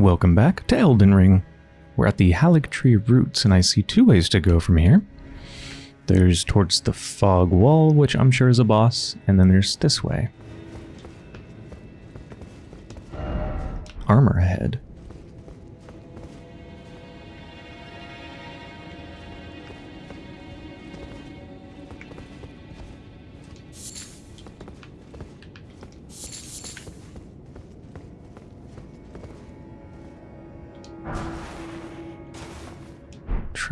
Welcome back to Elden Ring. We're at the Halleck Haligtree Roots, and I see two ways to go from here. There's towards the Fog Wall, which I'm sure is a boss, and then there's this way. Armor ahead.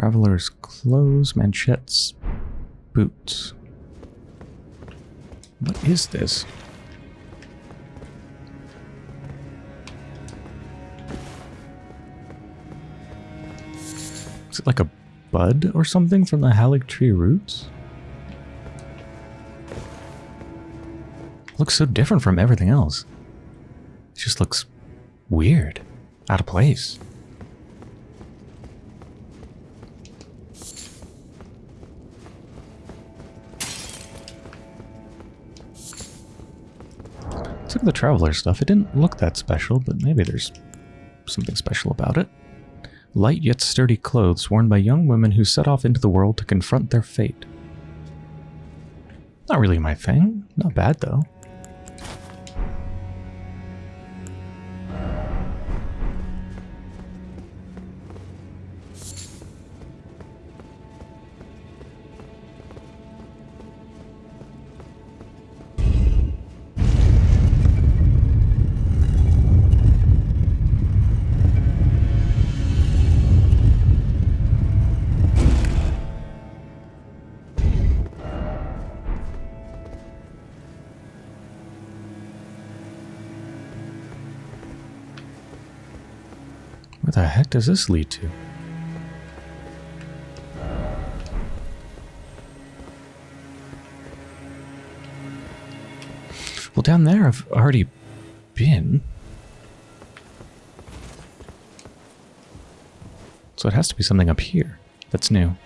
Traveler's clothes, manchettes, boots. What is this? Is it like a bud or something from the Haligtree roots? Looks so different from everything else. It just looks weird, out of place. At the Traveler stuff. It didn't look that special, but maybe there's something special about it. Light yet sturdy clothes worn by young women who set off into the world to confront their fate. Not really my thing. Not bad, though. Heck does this lead to? Well, down there I've already been. So it has to be something up here that's new.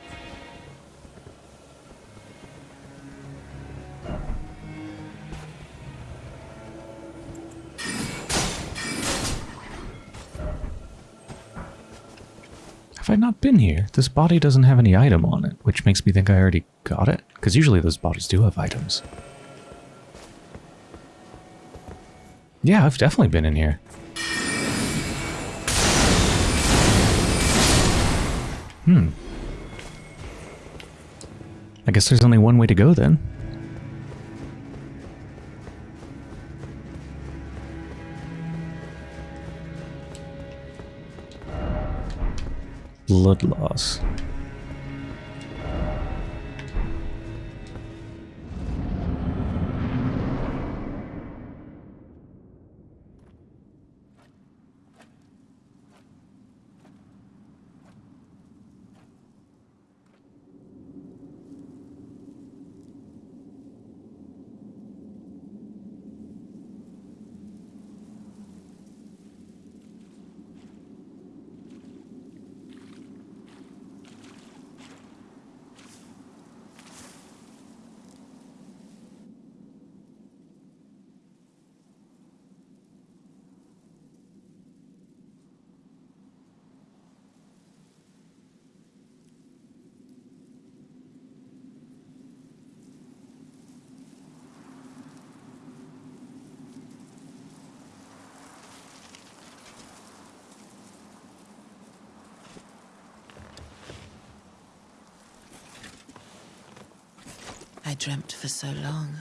Not been here? This body doesn't have any item on it, which makes me think I already got it. Because usually those bodies do have items. Yeah, I've definitely been in here. Hmm. I guess there's only one way to go then. Blood loss. I dreamt for so long.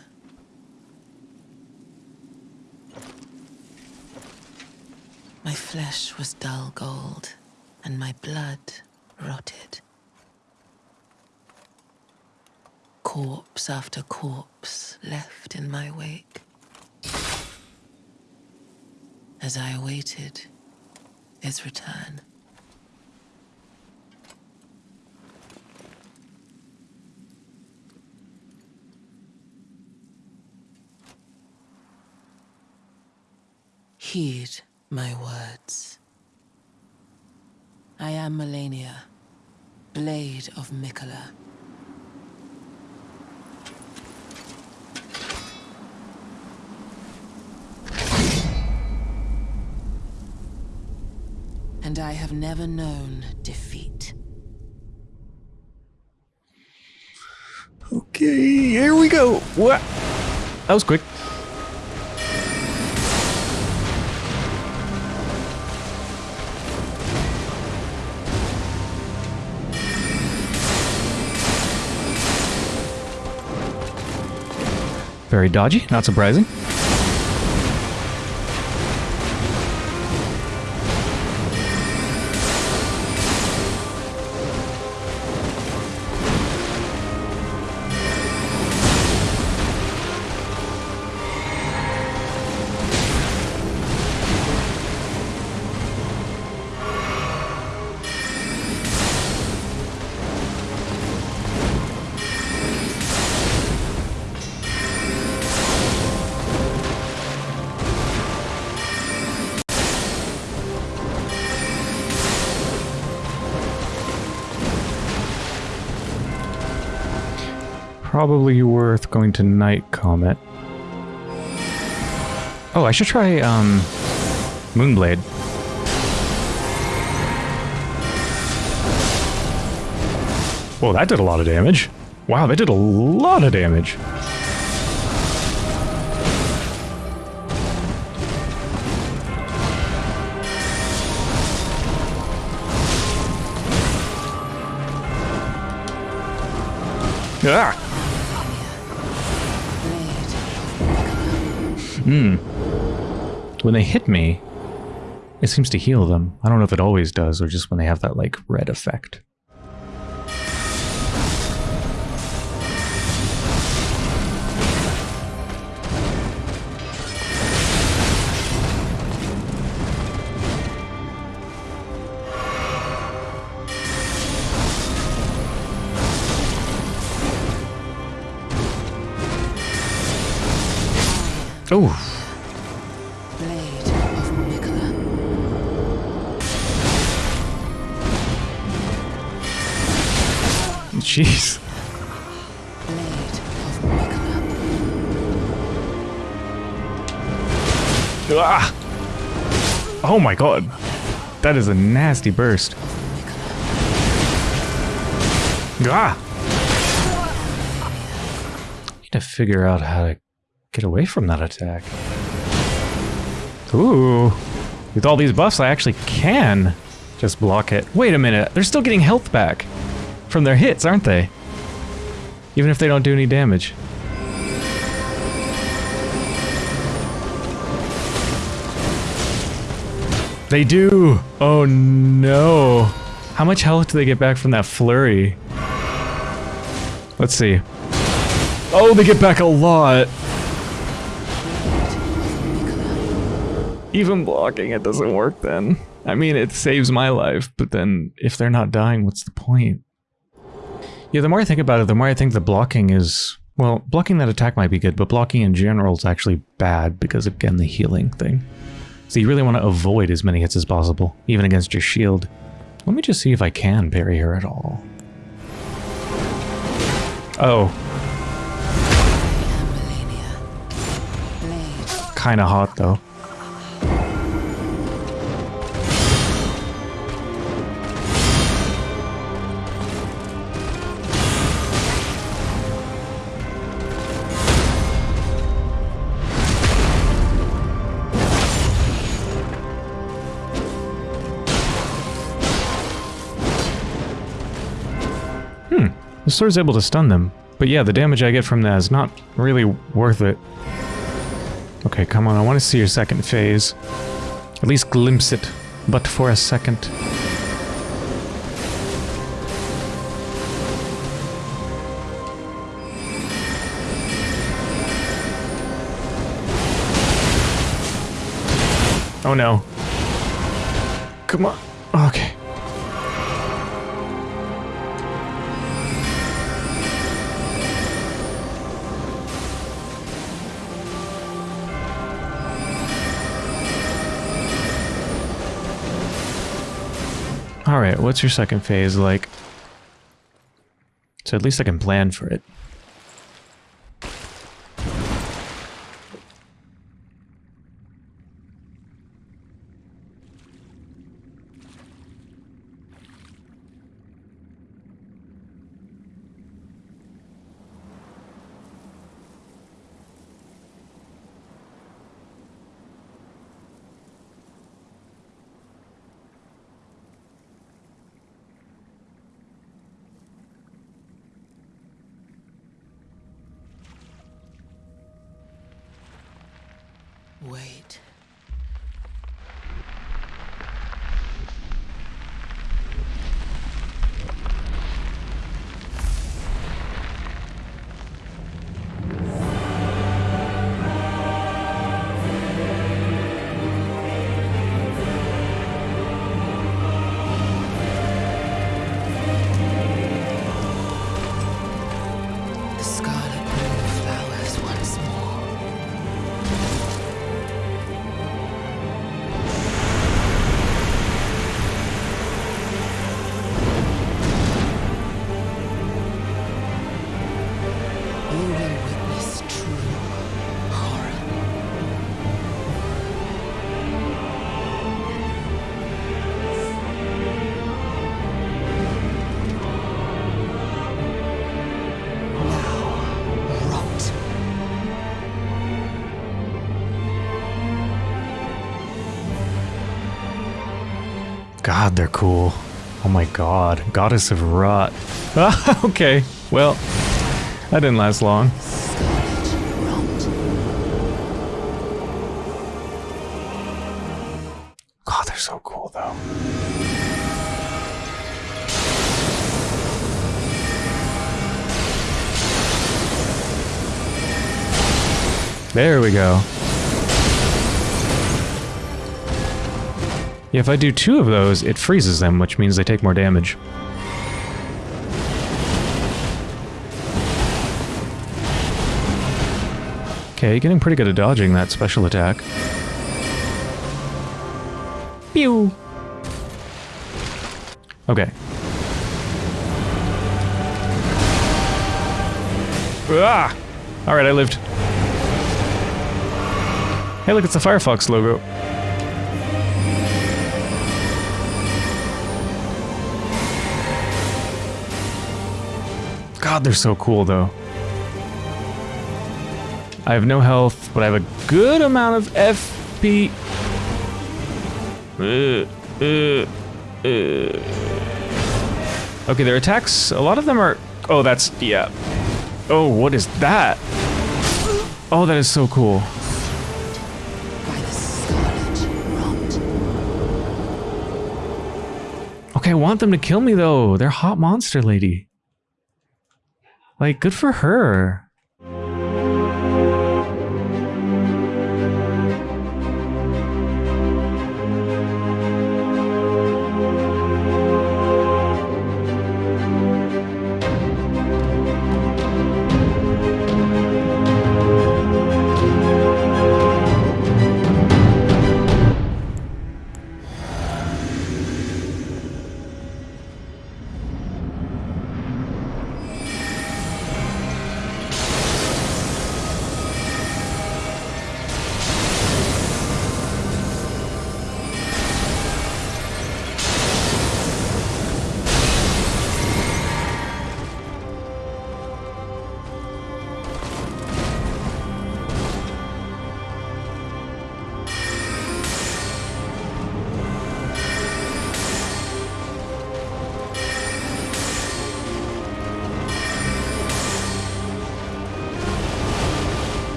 My flesh was dull gold, and my blood rotted. Corpse after corpse left in my wake. As I awaited his return. Heed my words. I am Malenia, Blade of Miquella. and I have never known defeat. Okay, here we go. What? That was quick. Very dodgy, not surprising. Probably worth going to Night Comet. Oh, I should try, um, Moonblade. Whoa, that did a lot of damage. Wow, that did a lot of damage. Ah! Blade. When they hit me, it seems to heal them. I don't know if it always does or just when they have that, like, red effect. Blade of Miquella. jeez. Blade of Miquella. Ah! Oh my god. That is a nasty burst. Ah! Need to figure out how to get away from that attack. Ooh. With all these buffs, I actually can just block it. Wait a minute. They're still getting health back from their hits, aren't they? Even if they don't do any damage. They do! Oh no! How much health do they get back from that flurry? Let's see. Oh, they get back a lot! Even blocking it doesn't work then. I mean, it saves my life, but then if they're not dying, what's the point? Yeah, the more I think about it, the more I think the blocking is... Well, blocking that attack might be good, but blocking in general is actually bad because, again, the healing thing. So you really want to avoid as many hits as possible, even against your shield. Let me just see if I can parry her at all. Oh, kinda hot though. The sword's able to stun them. But yeah, the damage I get from that is not really worth it. Okay, come on, I want to see your second phase. At least glimpse it, but for a second. Oh no. Come on. Okay. What's your second phase like? So at least I can plan for it. God, they're cool. Oh my god. Goddess of Rot. Ah, okay. Well, that didn't last long. God, they're so cool though. There we go. Yeah, if I do two of those, it freezes them, which means they take more damage. Okay, getting pretty good at dodging that special attack. Pew! Okay. Ah! Alright, I lived. Hey, look, it's the Firefox logo. God, they're so cool, though. I have no health, but I have a good amount of FP. Okay, their attacks, a lot of them are... Oh, that's... yeah. Oh, what is that? Oh, that is so cool. Okay, I want them to kill me, though. They're hot monster lady. Like, good for her.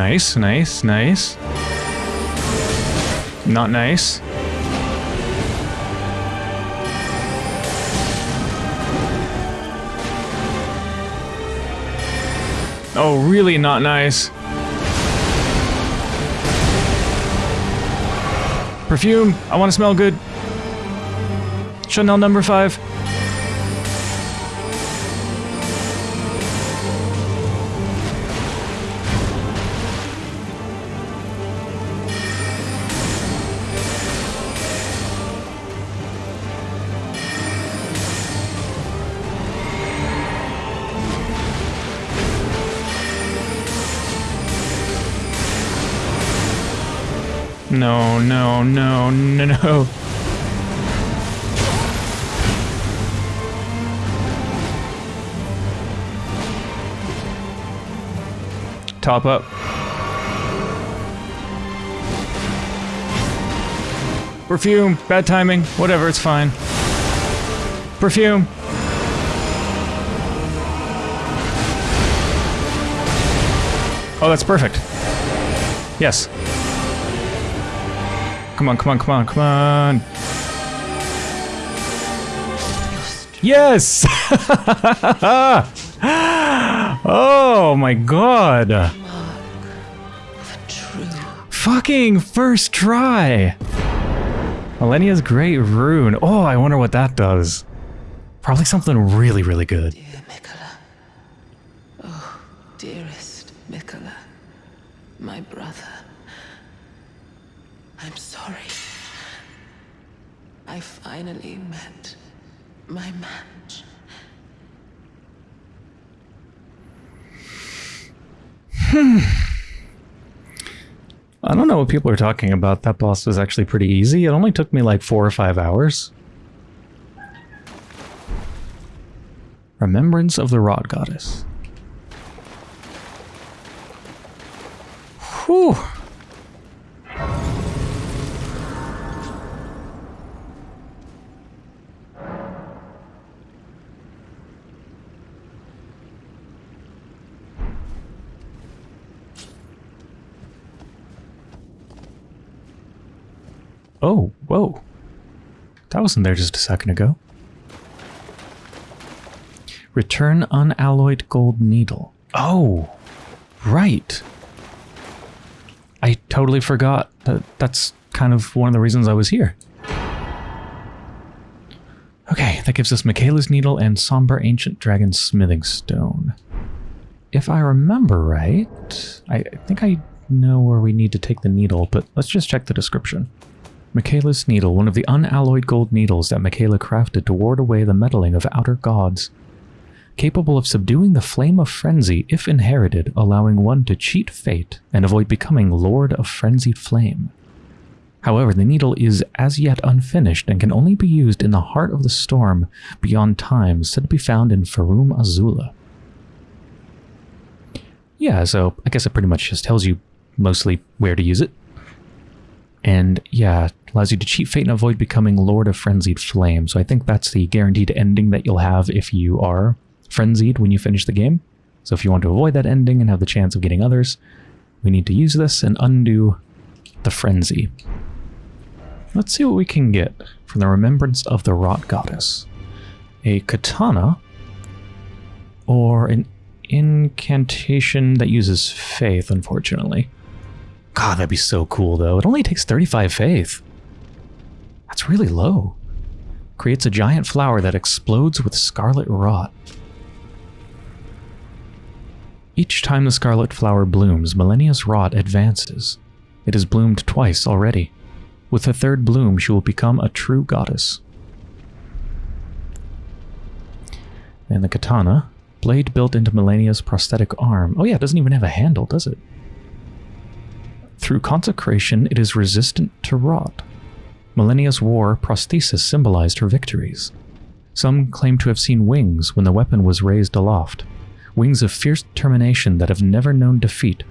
Nice, nice, nice. Not nice. Oh, really not nice. Perfume, I want to smell good. Chanel number five. No, no, no, no, no. Top up. Perfume, bad timing, whatever, it's fine. Perfume. Oh, that's perfect. Yes. Come on, come on, come on, come on. Yes! oh my god. Fucking first try. Malenia's Great Rune. Oh, I wonder what that does. Probably something really, really good. dear Miquella. Oh, dearest Miquella. My brother. I'm sorry. I finally met my match. Hmm. I don't know what people are talking about. That boss was actually pretty easy. It only took me like four or five hours. Remembrance of the Rot Goddess. Whew. That wasn't there just a second ago. Return unalloyed gold needle. Oh, right. I totally forgot that that's kind of one of the reasons I was here. Okay, that gives us Miquella's Needle and Somber Ancient Dragon Smithing Stone. If I remember right, I I think I know where we need to take the needle, but let's just check the description. Miquella's Needle, one of the unalloyed gold needles that Miquella crafted to ward away the meddling of outer gods. Capable of subduing the flame of frenzy if inherited, allowing one to cheat fate and avoid becoming Lord of Frenzied Flame. However, the needle is as yet unfinished and can only be used in the heart of the storm beyond time, said to be found in Farum Azula. Yeah, so I guess it pretty much just tells you mostly where to use it. And yeah, allows you to cheat fate and avoid becoming Lord of Frenzied Flame. So I think that's the guaranteed ending that you'll have if you are frenzied when you finish the game. So if you want to avoid that ending and have the chance of getting others, we need to use this and undo the frenzy. Let's see what we can get from the Remembrance of the Rot Goddess. A katana or an incantation that uses faith, unfortunately. God, that'd be so cool, though. It only takes 35 faith. That's really low. Creates a giant flower that explodes with scarlet rot. Each time the scarlet flower blooms, Malenia's rot advances. It has bloomed twice already. With the third bloom, she will become a true goddess. And the katana, blade built into Malenia's prosthetic arm. Oh yeah, it doesn't even have a handle, does it? Through consecration, it is resistant to rot. Malenia's war prosthesis symbolized her victories. Some claim to have seen wings when the weapon was raised aloft, wings of fierce determination that have never known defeat.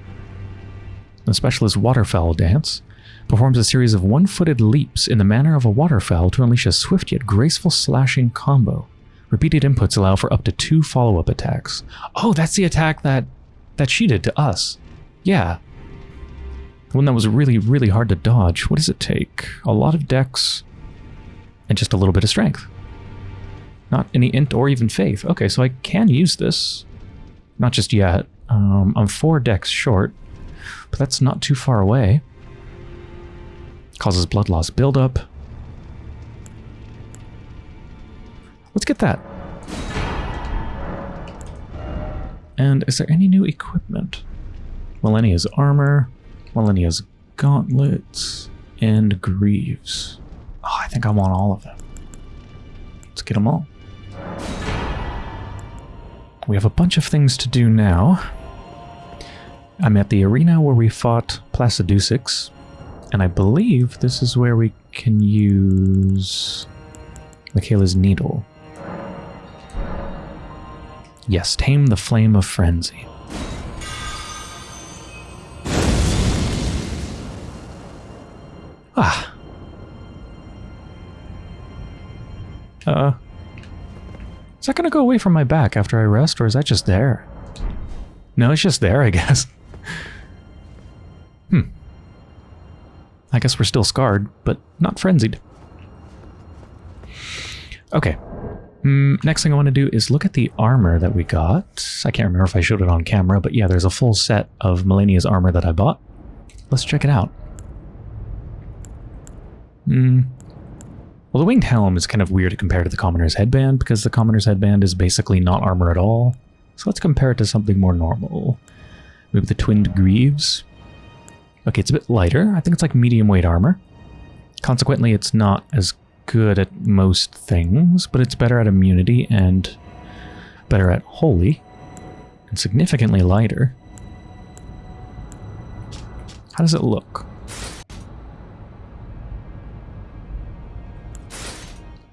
The specialist waterfowl dance performs a series of one-footed leaps in the manner of a waterfowl to unleash a swift yet graceful slashing combo. Repeated inputs allow for up to two follow-up attacks. Oh, that's the attack that that she did to us. Yeah, one that was really, really hard to dodge. What does it take? A lot of dex and just a little bit of strength. Not any int or even faith. Okay, so I can use this. Not just yet. Um, I'm four dex short, but that's not too far away. Causes blood loss buildup. Let's get that. And is there any new equipment? Malenia's armor, Malenia's gauntlets, and greaves. Oh, I think I want all of them. Let's get them all. We have a bunch of things to do now. I'm at the arena where we fought Placidusax, and I believe this is where we can use Miquella's needle. Yes, tame the flame of frenzy. Uh. Is that gonna go away from my back after I rest, or is that just there? No, it's just there, I guess. hmm. I guess we're still scarred, but not frenzied. Okay. Mm, next thing I want to do is look at the armor that we got. I can't remember if I showed it on camera, but yeah, there's a full set of Malenia's armor that I bought. Let's check it out. Hmm. Well, the winged helm is kind of weird to compare to the commoner's headband because the commoner's headband is basically not armor at all. So let's compare it to something more normal. Maybe the twinned greaves. Okay, it's a bit lighter. I think it's like medium weight armor. Consequently, it's not as good at most things, but it's better at immunity and better at holy, and significantly lighter. How does it look?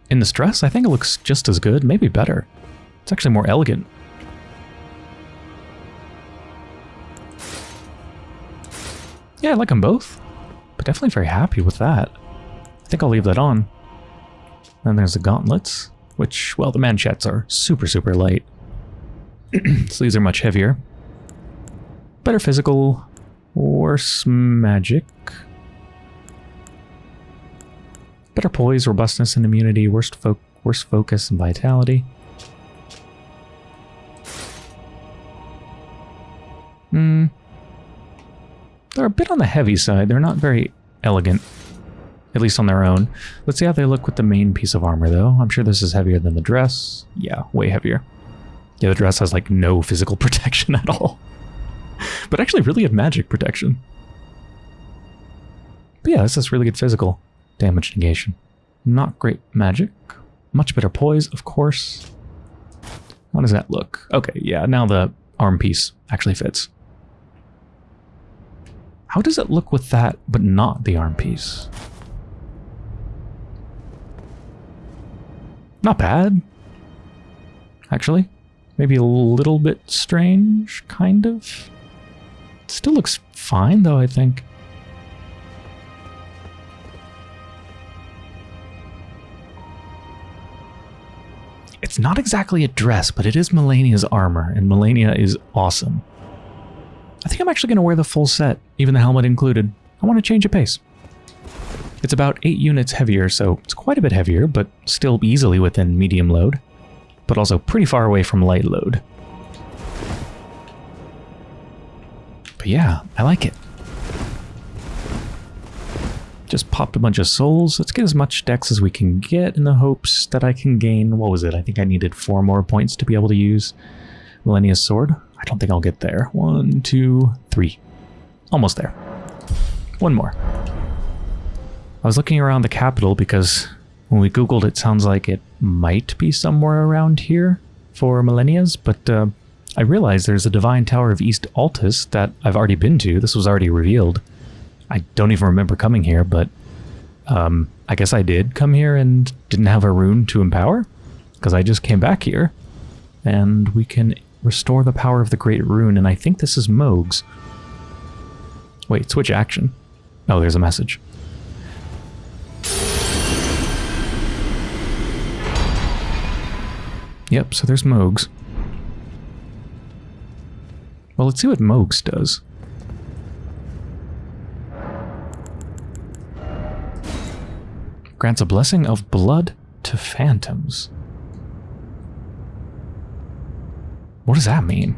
In the stress, I think it looks just as good, maybe better. It's actually more elegant. Yeah, I like them both, but definitely very happy with that. I think I'll leave that on. Then there's the gauntlets, which, well, the manchettes are super, super light. so these are much heavier. Better physical, worse magic. Better poise, robustness, and immunity. Worst, fo focus and vitality. Hmm. They're a bit on the heavy side. They're not very elegant. At least on their own. Let's see how they look with the main piece of armor, though. I'm sure this is heavier than the dress. Yeah, way heavier. Yeah, the dress has, like, no physical protection at all. but actually really good magic protection. But yeah, this is really good physical. Damage negation. Not great magic. Much better poise, of course. How does that look? Okay, yeah, now the arm piece actually fits. How does it look with that, but not the arm piece? Not bad. Actually. Maybe a little bit strange, kind of. It still looks fine, though, I think. It's not exactly a dress, but it is Malenia's armor, and Malenia is awesome. I think I'm actually going to wear the full set, even the helmet included. I want to change a pace. It's about 8 units heavier, so it's quite a bit heavier, but still easily within medium load, but also pretty far away from light load. But yeah, I like it. Just popped a bunch of souls. Let's get as much dex as we can get in the hopes that I can gain... What was it? I think I needed four more points to be able to use Malenia's sword. I don't think I'll get there. One, two, three. Almost there. One more. I was looking around the capital because when we googled it sounds like it might be somewhere around here for Malenia's, but uh, I realized there's a Divine Tower of East Altus that I've already been to. This was already revealed. I don't even remember coming here, but um, I guess I did come here and didn't have a rune to empower because I just came back here and we can restore the power of the Great Rune and I think this is Mohg's. Wait, switch action. Oh, there's a message. Yep, so there's Mohg's. Well, let's see what Mohg's does. Grants a blessing of blood to phantoms. What does that mean?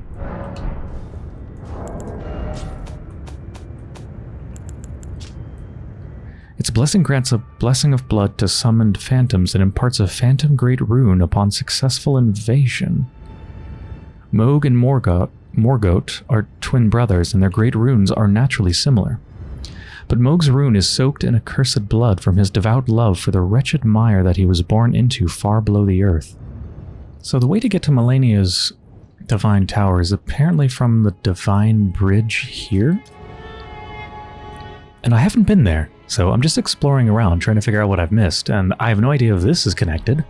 Its blessing grants a blessing of blood to summoned phantoms and imparts a phantom great rune upon successful invasion. Mohg and Morgott are twin brothers, and their great runes are naturally similar. But Mohg's rune is soaked in accursed blood from his devout love for the wretched mire that he was born into far below the earth. So the way to get to Malenia's Divine Tower is apparently from the Divine Bridge here? And I haven't been there, so I'm just exploring around trying to figure out what I've missed, and I have no idea if this is connected.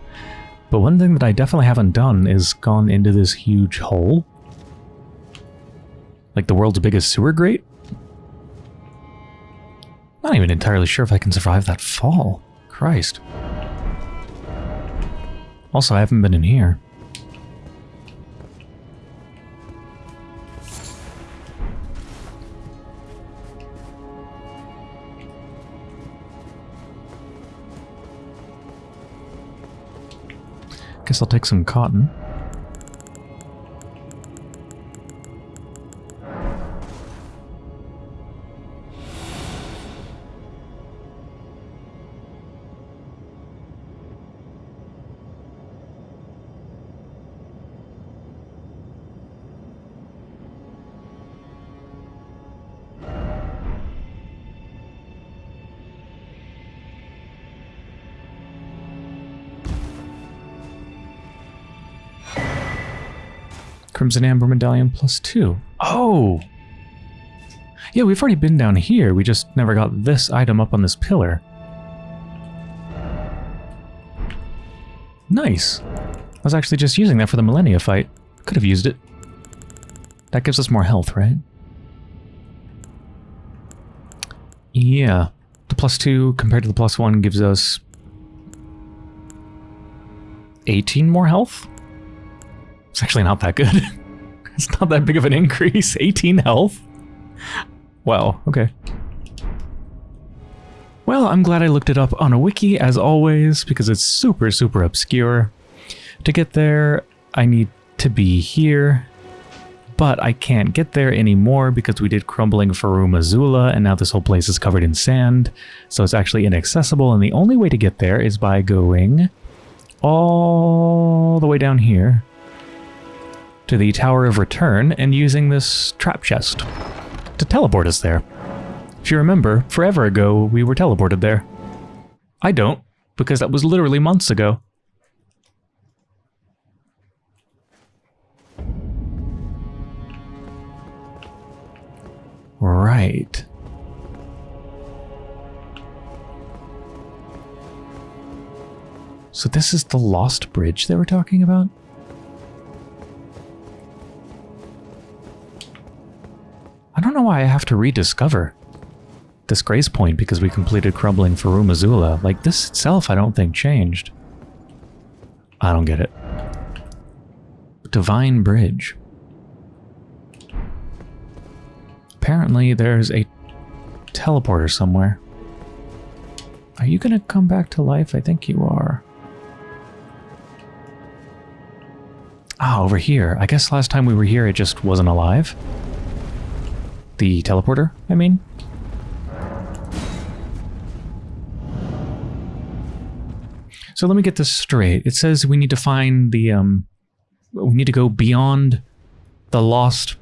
But one thing that I definitely haven't done is gone into this huge hole. Like the world's biggest sewer grate? Not even entirely sure if I can survive that fall. Christ. Also, I haven't been in here. Guess I'll take some cotton. Crimson Amber Medallion plus two. Oh! Yeah, we've already been down here. We just never got this item up on this pillar. Nice. I was actually just using that for the Malenia fight. Could have used it. That gives us more health, right? Yeah. The plus two compared to the plus one gives us 18 more health? It's actually not that good. it's not that big of an increase. 18 health? Wow, okay. Well, I'm glad I looked it up on a wiki, as always, because it's super, super obscure. To get there, I need to be here, but I can't get there anymore because we did Crumbling Farum Azula, and now this whole place is covered in sand, so it's actually inaccessible, and the only way to get there is by going all the way down here to the Tower of Return and using this trap chest to teleport us there. If you remember, forever ago we were teleported there. I don't, because that was literally months ago. Right. So this is the Lost Bridge they were talking about? I don't know why I have to rediscover this grace point because we completed Crumbling Farum Azula. Like, this itself I don't think changed. I don't get it. Divine Bridge. Apparently there's a teleporter somewhere. Are you gonna come back to life? I think you are. Ah, over here. I guess last time we were here it just wasn't alive. The teleporter, I mean? So let me get this straight. It says we need to find the, um, we need to go beyond the lost,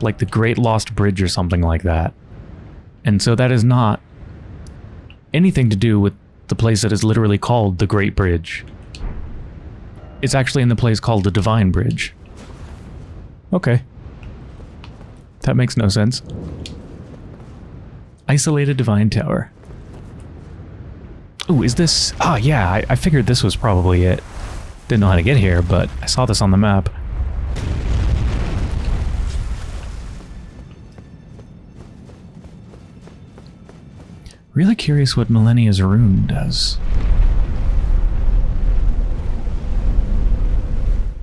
like the Great Lost Bridge or something like that. And so that is not anything to do with the place that is literally called the Great Bridge. It's actually in the place called the Divine Bridge. Okay. That makes no sense. Isolated Divine Tower. Ooh, is this... Oh, yeah, I, I figured this was probably it. Didn't know how to get here, but I saw this on the map. Really curious what Malenia's rune does.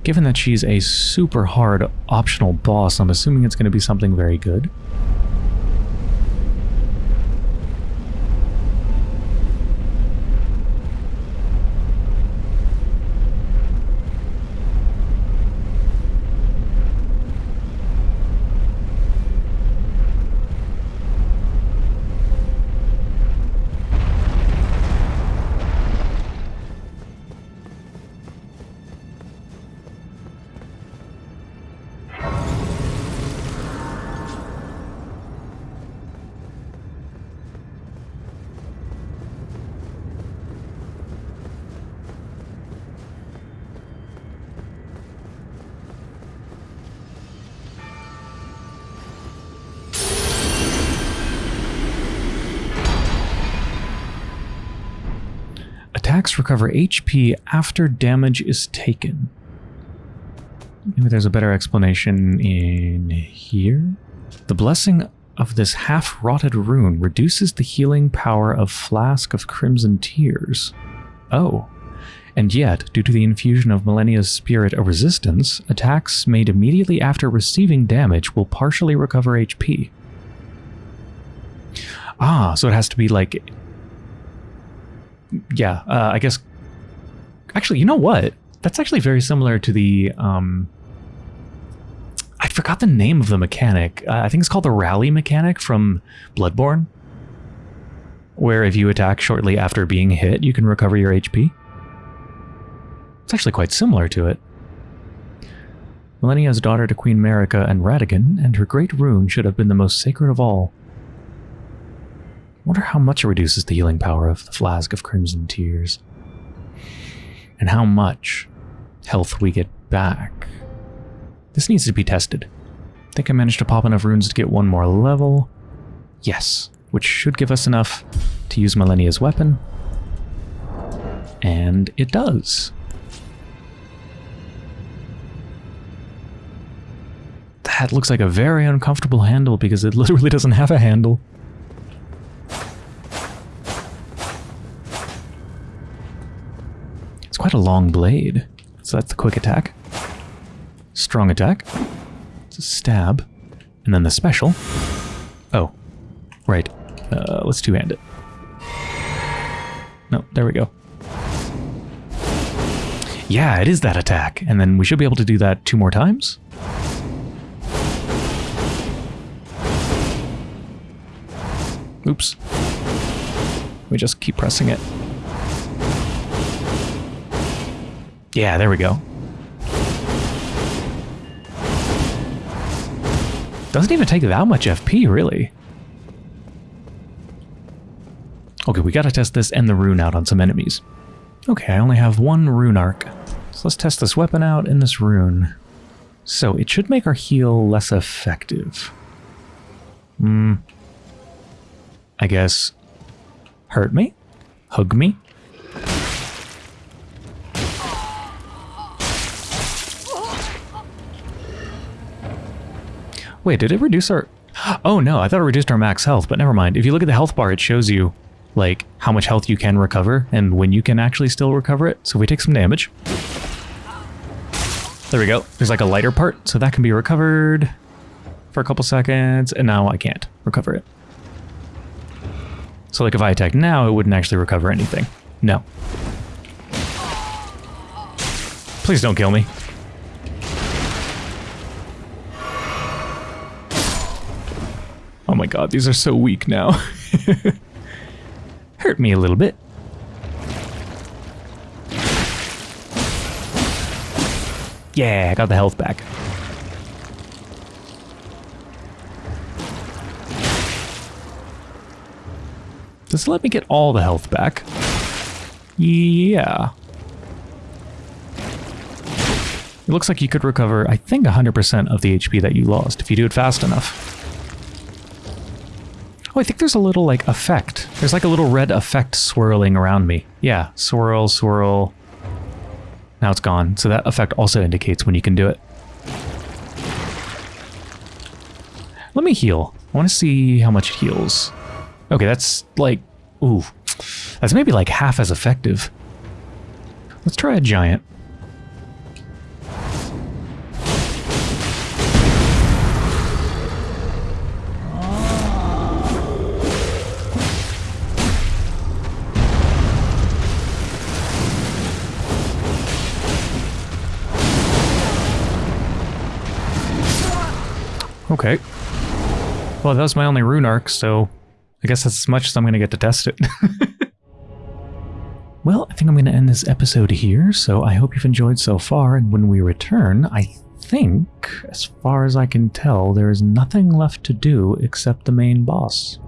Given that she's a super hard optional boss, I'm assuming it's going to be something very good. Recover HP after damage is taken. Maybe there's a better explanation in here. The blessing of this half-rotted rune reduces the healing power of Flask of Crimson Tears. Oh. And yet, due to the infusion of Malenia's spirit of resistance, attacks made immediately after receiving damage will partially recover HP. Ah, so it has to be like... Yeah, uh, I guess... Actually, you know what? That's actually very similar to the... Um, I forgot the name of the mechanic. Uh, I think it's called the rally mechanic from Bloodborne. Where if you attack shortly after being hit, you can recover your HP. It's actually quite similar to it. Malenia's daughter to Queen Marika and Radagon, and her great rune should have been the most sacred of all. Wonder how much it reduces the healing power of the Flask of Crimson Tears. And how much health we get back. This needs to be tested. I think I managed to pop enough runes to get one more level. Yes, which should give us enough to use Malenia's weapon. And it does. That looks like a very uncomfortable handle because it literally doesn't have a handle. A long blade. So that's the quick attack. Strong attack. It's a stab. And then the special. Oh. Right. Uh, let's two-hand it. No, there we go. Yeah, it is that attack. And then we should be able to do that two more times. Oops. We just keep pressing it. Yeah, there we go. Doesn't even take that much FP, really. Okay, we gotta test this and the rune out on some enemies. Okay, I only have one rune arc. So let's test this weapon out and this rune. So it should make our heal less effective. Hmm. I guess. Hurt me? Hug me? Wait, did it reduce our... Oh no, I thought it reduced our max health, but never mind. If you look at the health bar, it shows you, like, how much health you can recover and when you can actually still recover it. So if we take some damage... There we go. There's like a lighter part, so that can be recovered for a couple seconds, and now I can't recover it. So like if I attack now, it wouldn't actually recover anything. No. Please don't kill me. My god, these are so weak now. Hurt me a little bit. Yeah, I got the health back. Does it let me get all the health back? Yeah. It looks like you could recover, I think, 100% of the HP that you lost if you do it fast enough. I think there's a little, like, effect. There's like a little red effect swirling around me. Yeah, swirl, swirl. Now it's gone. So that effect also indicates when you can do it. Let me heal. I want to see how much it heals. Okay, that's like... Ooh. That's maybe like half as effective. Let's try a giant. Okay. Well, that was my only rune arc, so I guess that's as much as I'm going to get to test it. well, I think I'm going to end this episode here, so I hope you've enjoyed so far, and when we return, I think, as far as I can tell, there is nothing left to do except the main boss.